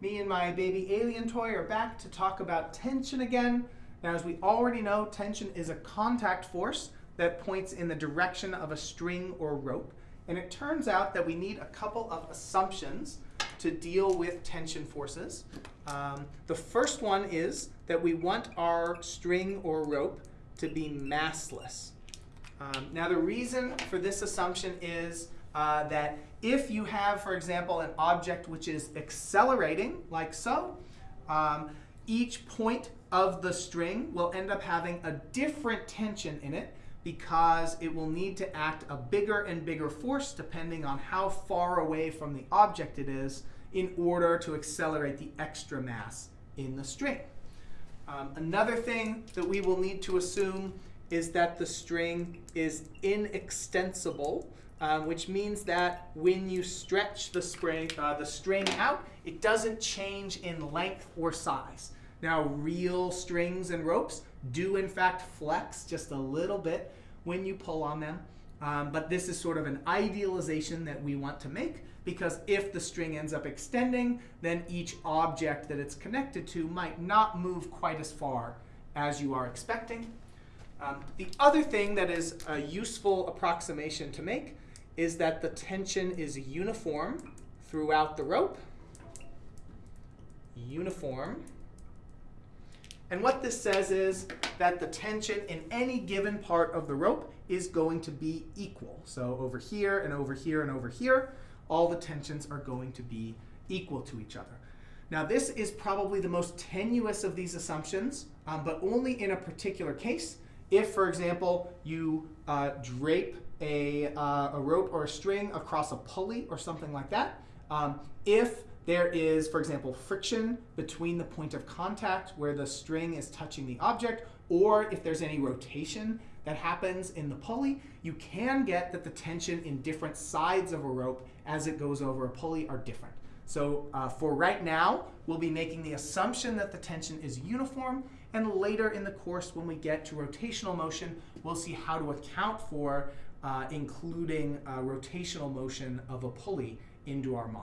Me and my baby alien toy are back to talk about tension again. Now, as we already know, tension is a contact force that points in the direction of a string or rope. And it turns out that we need a couple of assumptions to deal with tension forces. Um, the first one is that we want our string or rope to be massless. Um, now, the reason for this assumption is uh, that if you have, for example, an object which is accelerating, like so, um, each point of the string will end up having a different tension in it because it will need to act a bigger and bigger force depending on how far away from the object it is in order to accelerate the extra mass in the string. Um, another thing that we will need to assume is that the string is inextensible, um, which means that when you stretch the, spring, uh, the string out, it doesn't change in length or size. Now, real strings and ropes do in fact flex just a little bit when you pull on them, um, but this is sort of an idealization that we want to make because if the string ends up extending, then each object that it's connected to might not move quite as far as you are expecting. Um, the other thing that is a useful approximation to make is that the tension is uniform throughout the rope. Uniform. And what this says is that the tension in any given part of the rope is going to be equal. So over here and over here and over here, all the tensions are going to be equal to each other. Now this is probably the most tenuous of these assumptions, um, but only in a particular case. If, for example, you uh, drape a, uh, a rope or a string across a pulley or something like that, um, if there is, for example, friction between the point of contact where the string is touching the object, or if there's any rotation that happens in the pulley, you can get that the tension in different sides of a rope as it goes over a pulley are different. So uh, for right now, we'll be making the assumption that the tension is uniform, and later in the course, when we get to rotational motion, we'll see how to account for uh, including uh, rotational motion of a pulley into our model.